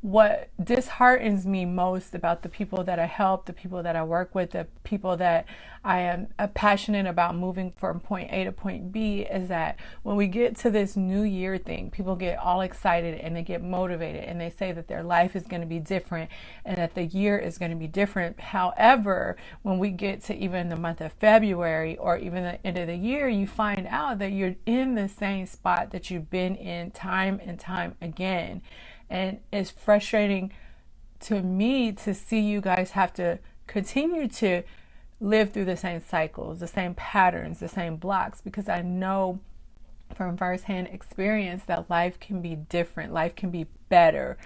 what disheartens me most about the people that I help, the people that I work with, the people that I am uh, passionate about moving from point A to point B is that when we get to this new year thing, people get all excited and they get motivated and they say that their life is going to be different and that the year is going to be different. However, when we get to even the month of February or even the end of the year, you find out that you're in the same spot that you've been in time and time again. And it's frustrating to me to see you guys have to continue to live through the same cycles, the same patterns, the same blocks, because I know from firsthand experience that life can be different, life can be better.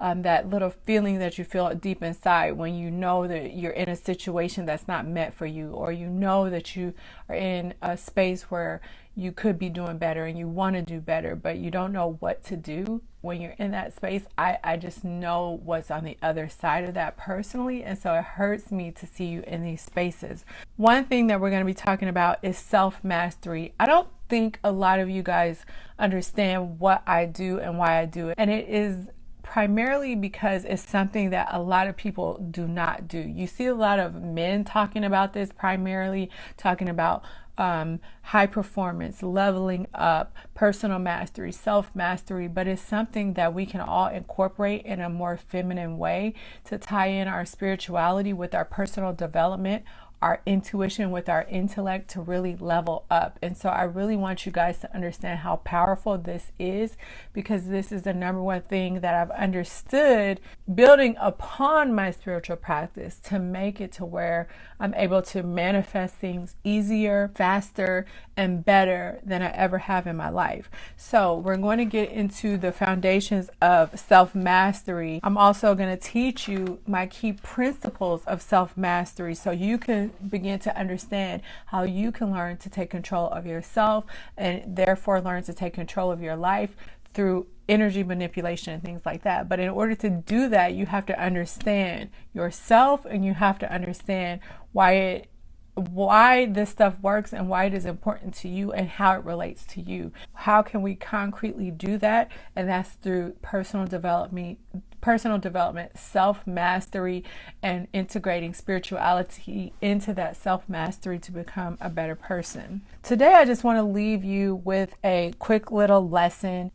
Um, that little feeling that you feel deep inside when you know that you're in a situation that's not meant for you, or you know that you are in a space where you could be doing better and you want to do better, but you don't know what to do when you're in that space. I, I just know what's on the other side of that personally. And so it hurts me to see you in these spaces. One thing that we're going to be talking about is self mastery. I don't think a lot of you guys understand what I do and why I do it. And it is primarily because it's something that a lot of people do not do. You see a lot of men talking about this, primarily talking about um, high performance, leveling up, personal mastery, self mastery, but it's something that we can all incorporate in a more feminine way to tie in our spirituality with our personal development our intuition, with our intellect to really level up. And so I really want you guys to understand how powerful this is because this is the number one thing that I've understood building upon my spiritual practice to make it to where I'm able to manifest things easier, faster, and better than I ever have in my life. So we're going to get into the foundations of self mastery. I'm also going to teach you my key principles of self mastery so you can begin to understand how you can learn to take control of yourself and therefore learn to take control of your life through energy manipulation and things like that. But in order to do that, you have to understand yourself and you have to understand why it why this stuff works and why it is important to you and how it relates to you. How can we concretely do that? And that's through personal development, personal development, self mastery, and integrating spirituality into that self mastery to become a better person. Today, I just want to leave you with a quick little lesson.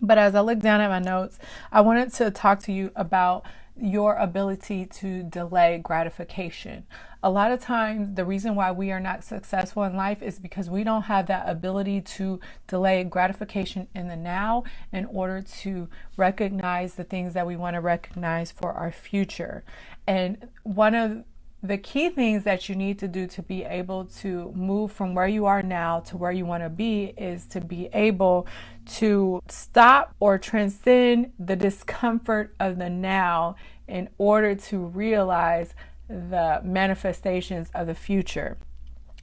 But as I look down at my notes, I wanted to talk to you about your ability to delay gratification. A lot of times, the reason why we are not successful in life is because we don't have that ability to delay gratification in the now in order to recognize the things that we want to recognize for our future. And one of the key things that you need to do to be able to move from where you are now to where you want to be is to be able to stop or transcend the discomfort of the now in order to realize the manifestations of the future.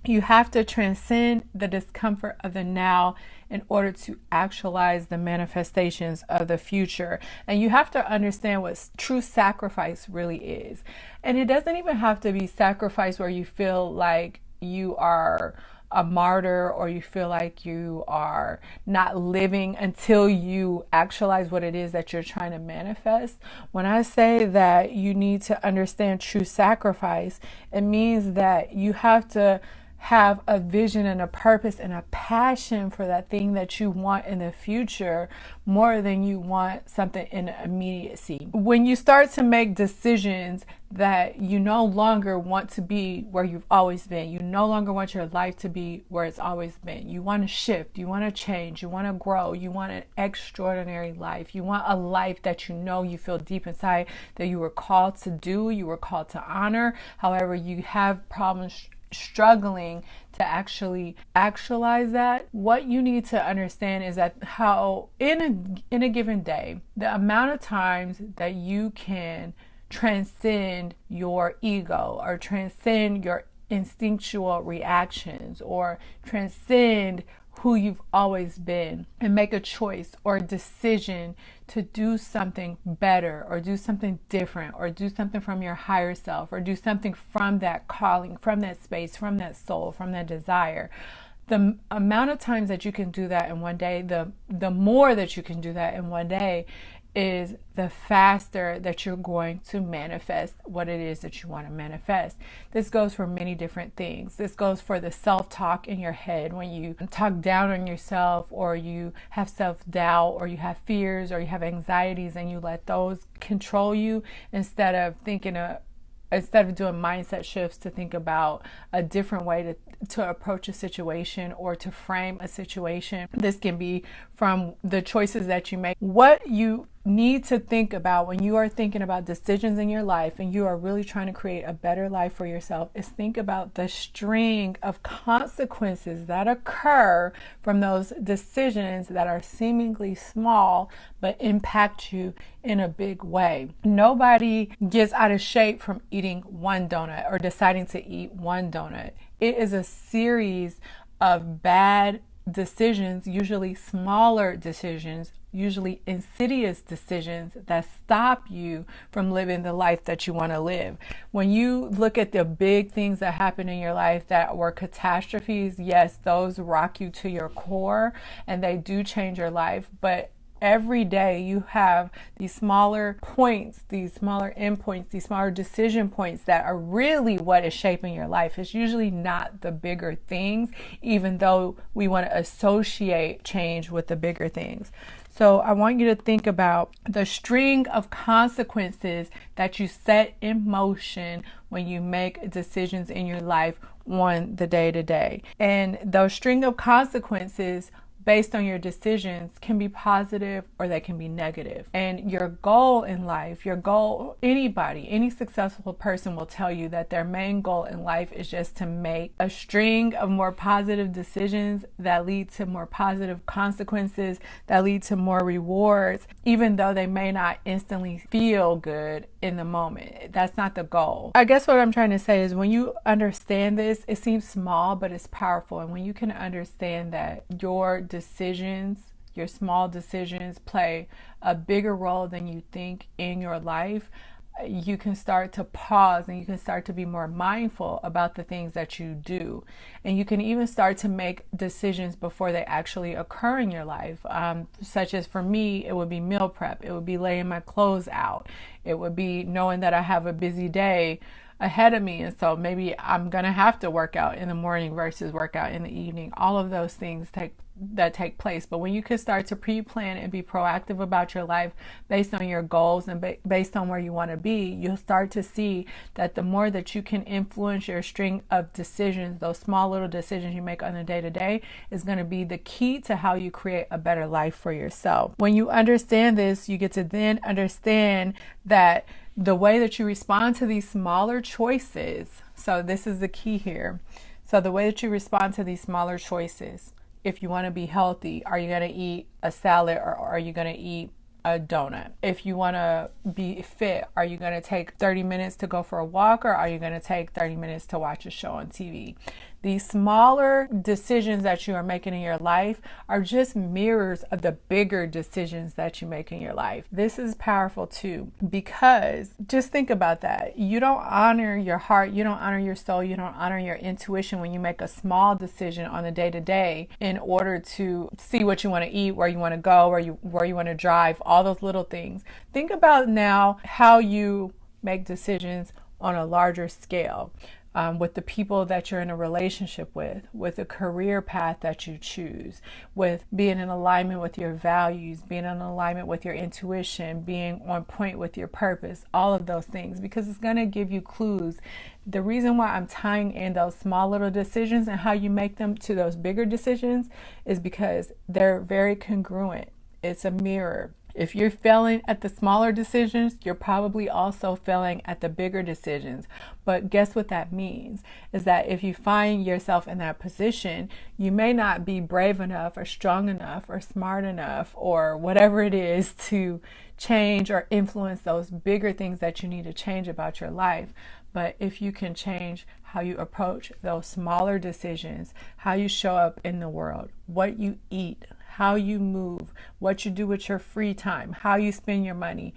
You have to transcend the discomfort of the now in order to actualize the manifestations of the future. And you have to understand what true sacrifice really is. And it doesn't even have to be sacrifice where you feel like you are a martyr or you feel like you are not living until you actualize what it is that you're trying to manifest. When I say that you need to understand true sacrifice, it means that you have to have a vision and a purpose and a passion for that thing that you want in the future more than you want something in immediacy. When you start to make decisions that you no longer want to be where you've always been, you no longer want your life to be where it's always been. You want to shift, you want to change, you want to grow, you want an extraordinary life. You want a life that you know you feel deep inside that you were called to do, you were called to honor. However, you have problems struggling to actually actualize that what you need to understand is that how in a in a given day the amount of times that you can transcend your ego or transcend your instinctual reactions or transcend who you've always been and make a choice or a decision to do something better or do something different or do something from your higher self or do something from that calling, from that space, from that soul, from that desire. The amount of times that you can do that in one day, the the more that you can do that in one day is the faster that you're going to manifest what it is that you want to manifest. This goes for many different things. This goes for the self talk in your head when you talk down on yourself, or you have self doubt, or you have fears, or you have anxieties, and you let those control you instead of thinking of instead of doing mindset shifts to think about a different way to, to approach a situation or to frame a situation. This can be from the choices that you make. What you need to think about when you are thinking about decisions in your life and you are really trying to create a better life for yourself is think about the string of consequences that occur from those decisions that are seemingly small but impact you in a big way. Nobody gets out of shape from eating one donut or deciding to eat one donut. It is a series of bad decisions, usually smaller decisions, usually insidious decisions that stop you from living the life that you want to live. When you look at the big things that happen in your life that were catastrophes, yes, those rock you to your core and they do change your life, but every day you have these smaller points, these smaller endpoints, these smaller decision points that are really what is shaping your life. It's usually not the bigger things, even though we want to associate change with the bigger things. So I want you to think about the string of consequences that you set in motion when you make decisions in your life on the day to day. And those string of consequences based on your decisions can be positive or they can be negative. And your goal in life, your goal, anybody, any successful person will tell you that their main goal in life is just to make a string of more positive decisions that lead to more positive consequences, that lead to more rewards, even though they may not instantly feel good in the moment. That's not the goal. I guess what I'm trying to say is when you understand this, it seems small, but it's powerful. And when you can understand that your decisions, your small decisions play a bigger role than you think in your life, you can start to pause and you can start to be more mindful about the things that you do. And you can even start to make decisions before they actually occur in your life. Um, such as for me, it would be meal prep, it would be laying my clothes out, it would be knowing that I have a busy day ahead of me and so maybe I'm going to have to work out in the morning versus work out in the evening. All of those things take that take place. But when you can start to pre-plan and be proactive about your life based on your goals and ba- based on where you want to be, you'll start to see that the more that you can influence your string of decisions, those small little decisions you make on a day to day is going to be the key to how you create a better life for yourself. When you understand this, you get to then understand that the way that you respond to these smaller choices. So this is the key here. So the way that you respond to these smaller choices if you want to be healthy, are you going to eat a salad or are you going to eat a donut? If you want to be fit, are you going to take 30 minutes to go for a walk or are you going to take 30 minutes to watch a show on TV? These smaller decisions that you are making in your life are just mirrors of the bigger decisions that you make in your life. This is powerful too because just think about that. You don't honor your heart, you don't honor your soul, you don't honor your intuition when you make a small decision on the day to day in order to see what you want to eat, where you want to go, where you where you want to drive, all those little things. Think about now how you make decisions on a larger scale um, with the people that you're in a relationship with, with the career path that you choose, with being in alignment with your values, being in alignment with your intuition, being on point with your purpose, all of those things, because it's going to give you clues. The reason why I'm tying in those small little decisions and how you make them to those bigger decisions is because they're very congruent. It's a mirror if you're failing at the smaller decisions, you're probably also failing at the bigger decisions. But guess what that means? Is that if you find yourself in that position, you may not be brave enough or strong enough or smart enough or whatever it is to change or influence those bigger things that you need to change about your life. But if you can change how you approach those smaller decisions, how you show up in the world, what you eat, how you move, what you do with your free time, how you spend your money,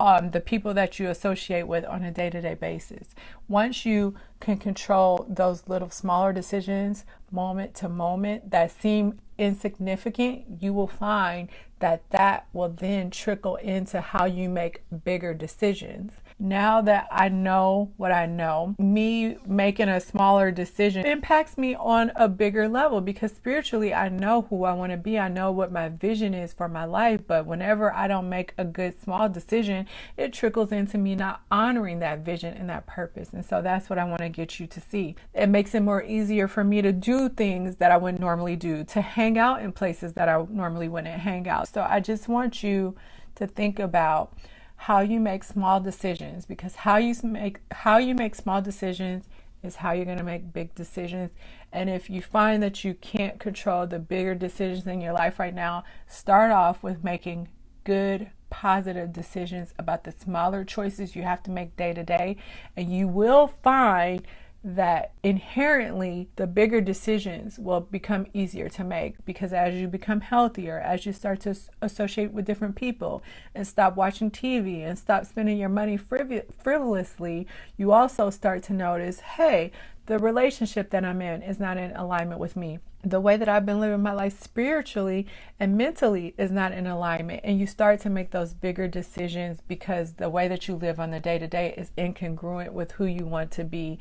um, the people that you associate with on a day to day basis. Once you can control those little smaller decisions moment to moment that seem insignificant, you will find that that will then trickle into how you make bigger decisions now that I know what I know, me making a smaller decision impacts me on a bigger level because spiritually I know who I want to be. I know what my vision is for my life. But whenever I don't make a good small decision, it trickles into me not honoring that vision and that purpose. And so that's what I want to get you to see. It makes it more easier for me to do things that I wouldn't normally do, to hang out in places that I normally wouldn't hang out. So I just want you to think about how you make small decisions because how you make how you make small decisions is how you're going to make big decisions. And if you find that you can't control the bigger decisions in your life right now, start off with making good, positive decisions about the smaller choices you have to make day to day. And you will find that inherently the bigger decisions will become easier to make because as you become healthier, as you start to associate with different people and stop watching TV and stop spending your money friv- frivolously, you also start to notice hey, the relationship that I'm in is not in alignment with me. The way that I've been living my life spiritually and mentally is not in alignment. And you start to make those bigger decisions because the way that you live on the day to day is incongruent with who you want to be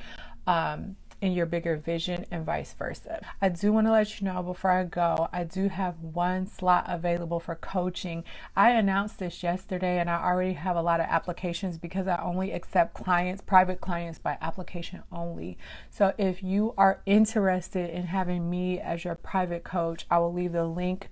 um, in your bigger vision and vice versa. I do want to let you know before I go, I do have one slot available for coaching. I announced this yesterday and I already have a lot of applications because I only accept clients, private clients by application only. So if you are interested in having me as your private coach, I will leave the link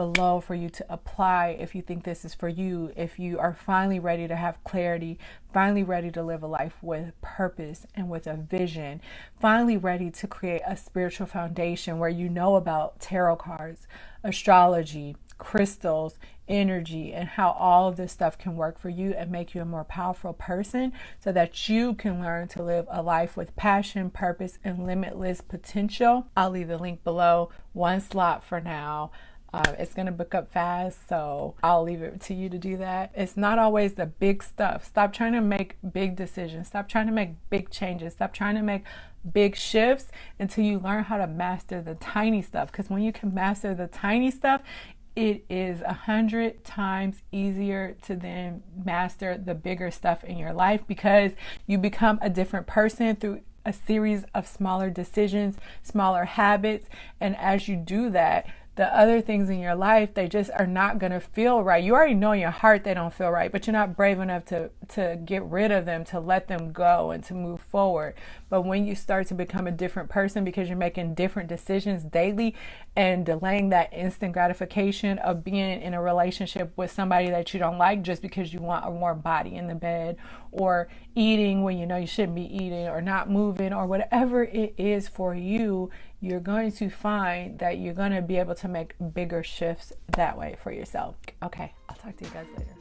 below for you to apply if you think this is for you, if you are finally ready to have clarity, finally ready to live a life with purpose and with a vision, finally ready to create a spiritual foundation where you know about tarot cards, astrology, crystals, energy, and how all of this stuff can work for you and make you a more powerful person so that you can learn to live a life with passion, purpose, and limitless potential. I'll leave the link below. One slot for now. Um, it's going to book up fast, so I'll leave it to you to do that. It's not always the big stuff. Stop trying to make big decisions. Stop trying to make big changes. Stop trying to make big shifts until you learn how to master the tiny stuff. Because when you can master the tiny stuff, it is a hundred times easier to then master the bigger stuff in your life because you become a different person through a series of smaller decisions, smaller habits. And as you do that, the other things in your life they just are not going to feel right. You already know in your heart they don't feel right but you're not brave enough to to get rid of them to let them go and to move forward but when you start to become a different person because you're making different decisions daily and delaying that instant gratification of being in a relationship with somebody that you don't like just because you want a warm body in the bed or eating when you know you shouldn't be eating or not moving or whatever it is for you you're going to find that you're going to be able to make bigger shifts that way for yourself. Okay, I'll talk to you guys later.